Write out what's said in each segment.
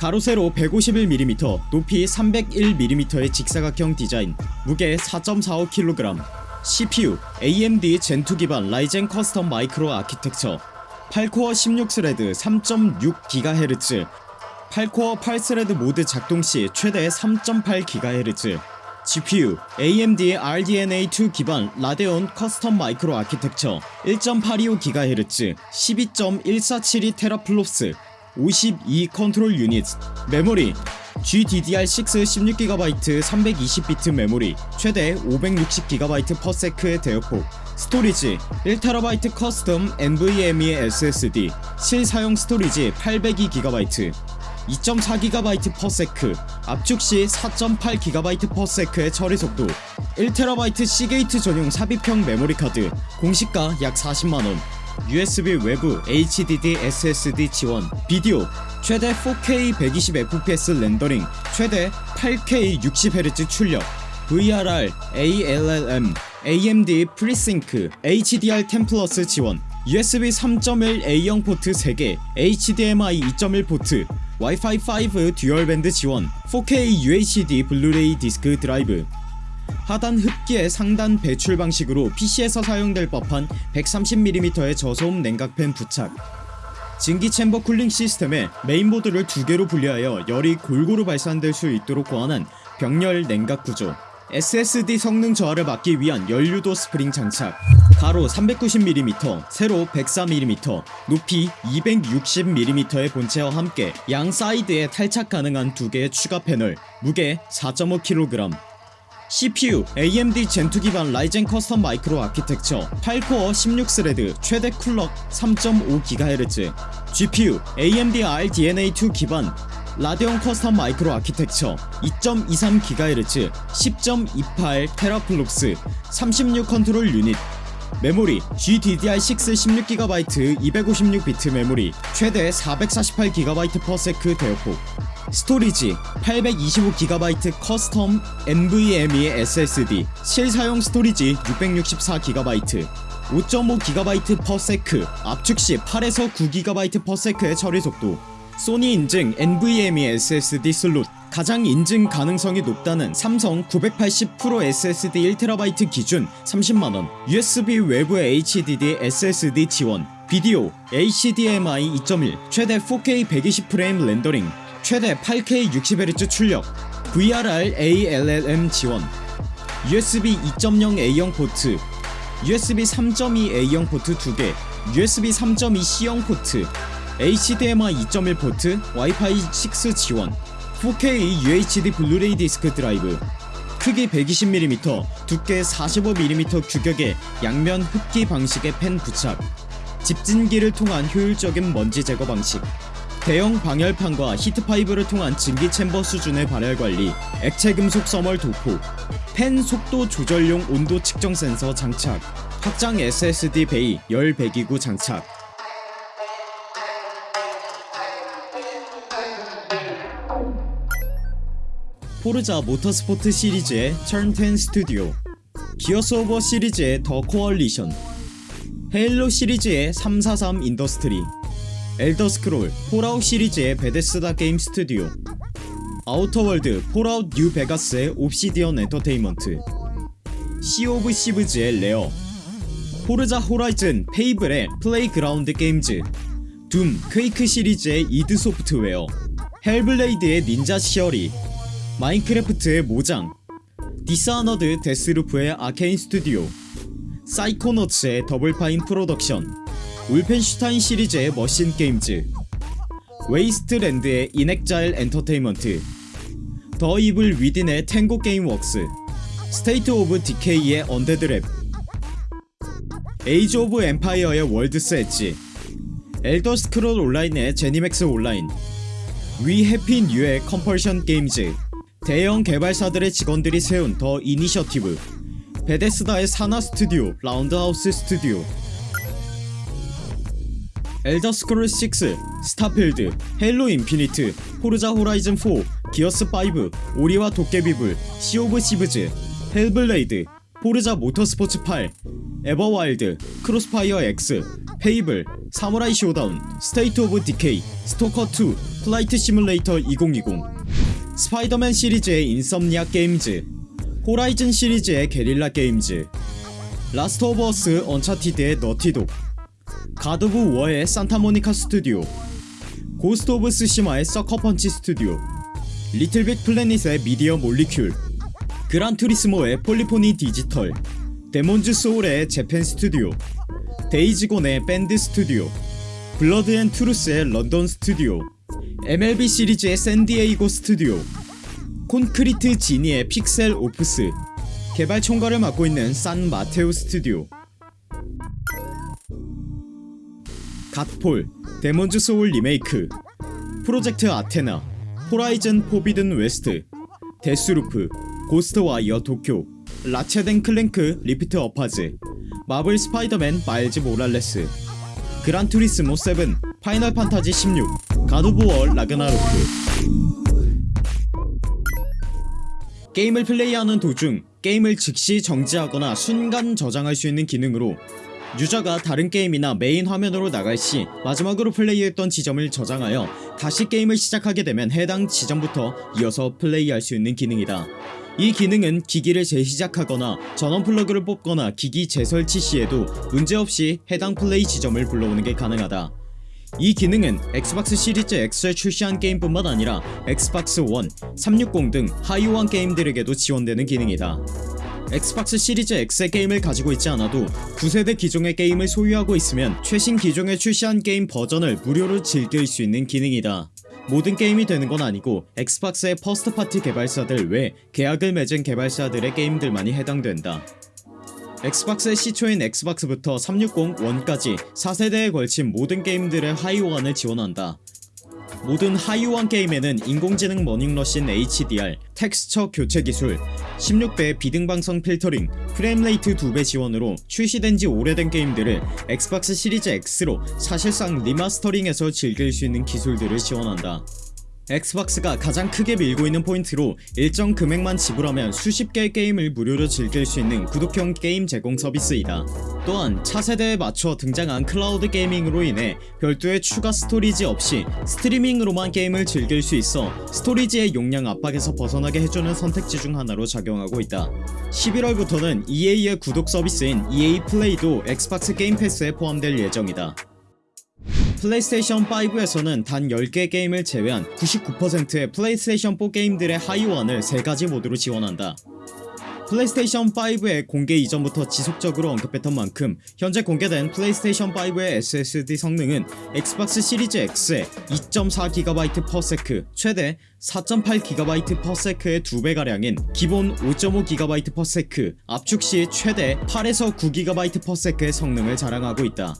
가로 세로 151mm, 높이 301mm의 직사각형 디자인, 무게 4.45kg, CPU AMD Zen2 기반 라이젠 custom micro architecture. 8코어 16thread 3.6GHz 8코어 8thread 모드 작동시 최대 3.8GHz GPU AMD RDNA2 기반 라데온 custom micro architecture. 1.825GHz 12.147 teraflops 52 control unit 메모리 GDDR6 16GB 320비트 메모리 최대 560GB/s의 대역폭 storage 1TB custom NVMe SSD 실사용 storage 802GB 2.4GB/s 압축시 4.8GB/s의 처리 속도 1TB 시게이트 전용 삽입형 메모리 카드 공시가 약 40만원 USB 외부 HDD SSD 지원 비디오 최대 4K 120fps 렌더링 최대 8K 60Hz 출력 VRR, ALLM, AMD 프리싱크, HDR10 플러스 지원 USB 3.1 A형 포트 3개, HDMI 2.1 포트, 와이파이 5 dual band 지원, 4K UHD 블루레이 디스크 드라이브 하단 흡기의 상단 배출 방식으로 PC에서 사용될 법한 130mm의 저소음 냉각팬 부착. 증기 챔버 cooling 시스템에 메인보드를 두 개로 분리하여 열이 골고루 발산될 수 있도록 고안한 병렬 냉각 구조. SSD 성능 저하를 막기 위한 열 유도 스프링 장착. 가로 390mm, 세로 104mm, 높이 260mm의 본체와 함께 양 사이드에 탈착 가능한 두 개의 추가 패널 무게 4.5kg CPU AMD 젠2 기반 라이젠 custom micro architecture 8코어 16thread 최대 clock 3.5GHz GPU AMD RDNA2 기반 라데온 custom micro architecture 2.23GHz 10.28 teraflops 36 control unit 메모리 GDDR6 16GB 256비트 메모리 최대 448GB/s 대역폭 storage 825GB custom NVMe SSD 실사용 storage 664GB 5.5GB/s 압축시 8에서 9GB/s의 처리 속도 소니 인증 NVMe SSD 슬롯 가장 인증 가능성이 높다는 삼성 980 프로 SSD 1TB 기준 30만원 USB 외부 HDD SSD 지원 비디오 HDMI 2.1 최대 4K 120프레임 렌더링 최대 8K 60Hz 출력 VRR ALLM 지원 USB 2.0 A형 포트 USB 3.2 A형 포트 2개 USB 3.2 C형 포트 HDMI 2.1 포트 와이파이 6 지원 4K UHD 블루레이 디스크 드라이브 크기 120mm, 두께 45mm 규격의 양면 흡기 방식의 팬 부착 집진기를 통한 효율적인 먼지 제거 방식 대형 방열판과 heat pipe를 통한 증기 챔버 수준의 발열 관리 액체 금속 thermal 도포 팬 속도 조절용 온도 측정 센서 장착 확장 SSD bay 열 배기구 장착. 포르자 모터스포트 시리즈의 턴10 스튜디오 기어스 오브 워 시리즈의 더 코얼리션 헤일로 시리즈의 343 인더스트리 엘더스크롤 폴아웃 시리즈의 베데스다 게임 스튜디오 아우터월드 폴아웃 뉴 베가스의 옵시디언 엔터테인먼트 시 오브 시브즈의 레어 포르자 호라이즌 페이블의 플레이그라운드 게임즈 둠 퀘이크 시리즈의 이드 소프트웨어 헬블레이드의 닌자 시어리 마인크래프트의 모장 디스아너드 데스루프의 아케인 스튜디오 사이코너츠의 더블파인 프로덕션 울펜슈타인 시리즈의 머신 게임즈 웨이스트랜드의 인엑자일 엔터테인먼트 더 이블 위딘의 탱고 게임웍스 스테이트 오브 디케이의 언데드 랩 에이지 오브 엠파이어의 월드스 엣지 엘더 스크롤 온라인의 제니맥스 온라인 위 해피 퓨의 컴펄션 게임즈 대형 개발사들의 직원들이 세운 더 이니셔티브 베데스다의 산하 스튜디오 라운드하우스 스튜디오 엘더스크롤 6, 스타필드, 헤일로 인피니트, 포르자 호라이즌 4, 기어스 5, 오리와 도깨비불, 시 오브 시브즈, 헬블레이드, 포르자 모터스포츠 8, 에버와일드, 크로스파이어 X, 페이블, 사무라이 쇼다운, 스테이트 오브 디케이, 스토커2, 플라이트 시뮬레이터 2020 스파이더맨 시리즈의 인섬니악 게임즈 호라이즌 시리즈의 게릴라 게임즈 라스트 오브 어스 언차티드의 너티독 갓 오브 워의 산타모니카 스튜디오 고스트 오브 스시마의 서커 펀치 스튜디오 리틀 빅 플래닛의 미디어 몰리큘 그란 투리스모의 폴리포니 디지털 데몬즈 소울의 재팬 스튜디오 데이즈 곤의 벤드 스튜디오 블러드 앤 트루스의 런던 스튜디오 MLB 시리즈의 샌디에이고 스튜디오 콘크리트 지니의 픽셀 오퍼스 개발 총괄을 맡고 있는 산 마테오 스튜디오 갓폴 데몬즈 소울 리메이크 프로젝트 아테나 호라이즌 포비든 웨스트 Deathloop Ghostwire Tokyo Ratchet and Clank Rift Apart Marvel Spider-Man Miles Morales Gran Turismo 7 Final Fantasy 16 God of War Ragnarok. 게임을 플레이하는 도중 게임을 즉시 정지하거나 순간 저장할 수 있는 기능으로 유저가 다른 게임이나 메인 화면으로 나갈 시 마지막으로 플레이했던 지점을 저장하여 다시 게임을 시작하게 되면 해당 지점부터 이어서 플레이할 수 있는 기능이다. 이 기능은 기기를 재시작하거나 전원 플러그를 뽑거나 기기 재설치 시에도 문제없이 해당 플레이 지점을 불러오는 게 가능하다. 이 기능은 엑스박스 시리즈 X에 출시한 게임뿐만 아니라 엑스박스 1, 360 등 하위 호환 게임들에게도 지원되는 기능이다 엑스박스 시리즈 X의 게임을 가지고 있지 않아도 9세대 기종의 게임을 소유하고 있으면 최신 기종에 출시한 게임 버전을 무료로 즐길 수 있는 기능이다. 모든 게임이 되는 건 아니고 엑스박스의 first party 개발사들 외 계약을 맺은 개발사들의 게임들만이 해당된다. 엑스박스의 시초인 엑스박스부터 360, 1까지 4세대에 걸친 모든 게임들의 하위 호환을 지원한다 모든 하위 호환 게임에는 인공지능 머닝러신 HDR, 텍스처 교체 기술, 16배 비등방성 필터링, frame rate 2배 지원으로 출시된지 오래된 게임들을 엑스박스 시리즈 X로 사실상 remastering해서 즐길 수 있는 기술들을 지원한다 엑스박스가 가장 크게 밀고 있는 포인트로 일정 금액만 지불하면 수십 개의 게임을 무료로 즐길 수 있는 구독형 게임 제공 서비스이다. 또한 차세대에 맞춰 등장한 cloud gaming으로 인해 별도의 추가 storage 없이 스트리밍으로만 게임을 즐길 수 있어 storage의 용량 압박에서 벗어나게 해주는 선택지 중 하나로 작용하고 있다. 11월부터는 EA의 구독 서비스인 EA Play도 엑스박스 Game Pass에 포함될 예정이다. 플레이스테이션 5에서는 단 10개 게임을 제외한 99%의 플레이스테이션 4 게임들의 하위 호환을 3가지 모드로 지원한다. 플레이스테이션 5의 공개 이전부터 지속적으로 언급했던 만큼 현재 공개된 플레이스테이션 5의 SSD 성능은 엑스박스 시리즈 X의 2.4GB/s 최대 4.8GB/s의 2배가량인 기본 5.5GB/s 압축 시 최대 8에서 9GB/s의 성능을 자랑하고 있다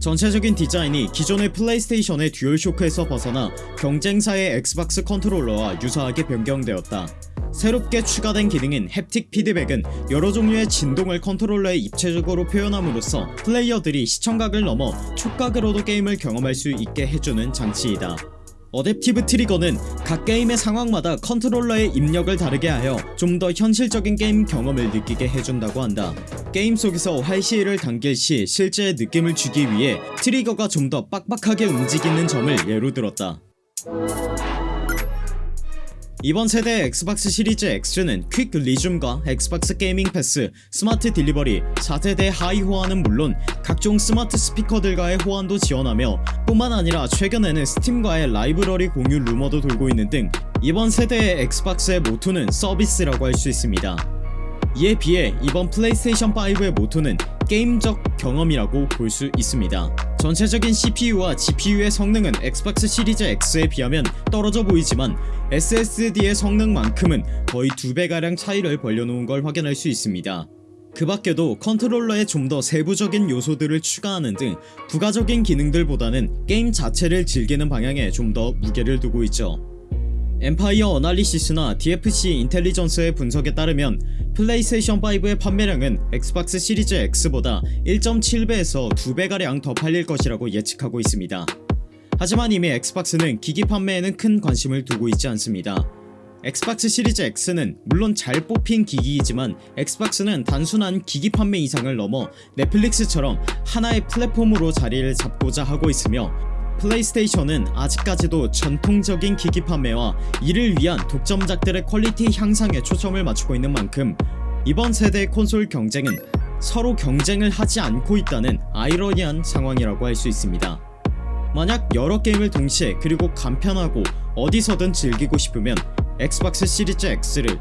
전체적인 디자인이 기존의 플레이스테이션의 DualShock에서 벗어나 경쟁사의 엑스박스 컨트롤러와 유사하게 변경되었다. 새롭게 추가된 기능인 haptic feedback은 여러 종류의 진동을 컨트롤러에 입체적으로 표현함으로써 플레이어들이 시청각을 넘어 촉각으로도 게임을 경험할 수 있게 해주는 장치이다 adaptive trigger는 각 게임의 상황마다 컨트롤러의 입력을 다르게 하여 좀 더 현실적인 게임 경험을 느끼게 해준다고 한다. 게임 속에서 활시위를 당길 시 실제의 느낌을 주기 위해 trigger가 좀 더 빡빡하게 움직이는 점을 예로 들었다 이번 세대의 엑스박스 시리즈 X는 Quick Resume과 엑스박스 Gaming Pass, Smart Delivery, 4세대 하위 호환은 물론 각종 스마트 스피커들과의 호환도 지원하며 뿐만 아니라 최근에는 스팀과의 라이브러리 공유 루머도 돌고 있는 등 이번 세대의 엑스박스의 모토는 서비스라고 할 수 있습니다. 이에 비해 이번 플레이스테이션 5의 모토는 게임적 경험이라고 볼 수 있습니다 전체적인 CPU와 GPU의 성능은 엑스박스 시리즈 X에 비하면 떨어져 보이지만 SSD의 성능만큼은 거의 2배가량 차이를 벌려놓은 걸 확인할 수 있습니다. 그 밖에도 컨트롤러에 좀 더 세부적인 요소들을 추가하는 등 부가적인 기능들보다는 게임 자체를 즐기는 방향에 좀 더 무게를 두고 있죠 Empire Analysis나 DFC 인텔리전스의 분석에 따르면 플레이스테이션 5의 판매량은 엑스박스 시리즈 X보다 1.7배에서 2배가량 더 팔릴 것이라고 예측하고 있습니다. 하지만 이미 엑스박스는 기기 판매에는 큰 관심을 두고 있지 않습니다. 엑스박스 시리즈 X는 물론 잘 뽑힌 기기이지만 엑스박스는 단순한 기기 판매 이상을 넘어 넷플릭스처럼 하나의 플랫폼으로 자리를 잡고자 하고 있으며 플레이스테이션은 아직까지도 전통적인 기기 판매와 이를 위한 독점작들의 quality 향상에 초점을 맞추고 있는 만큼 이번 세대의 콘솔 경쟁은 서로 경쟁을 하지 않고 있다는 아이러니한 상황이라고 할 수 있습니다. 만약 여러 게임을 동시에 그리고 간편하고 어디서든 즐기고 싶으면 엑스박스 시리즈 X를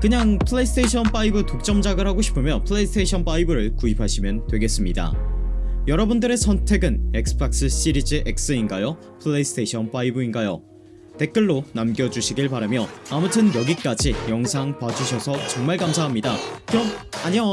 그냥 플레이스테이션 5 독점작을 하고 싶으면 플레이스테이션 5를 구입하시면 되겠습니다. 여러분들의 선택은 엑스박스 시리즈 X인가요? 플레이스테이션 5인가요? 댓글로 남겨주시길 바라며 아무튼 여기까지 영상 봐주셔서 정말 감사합니다. 그럼 안녕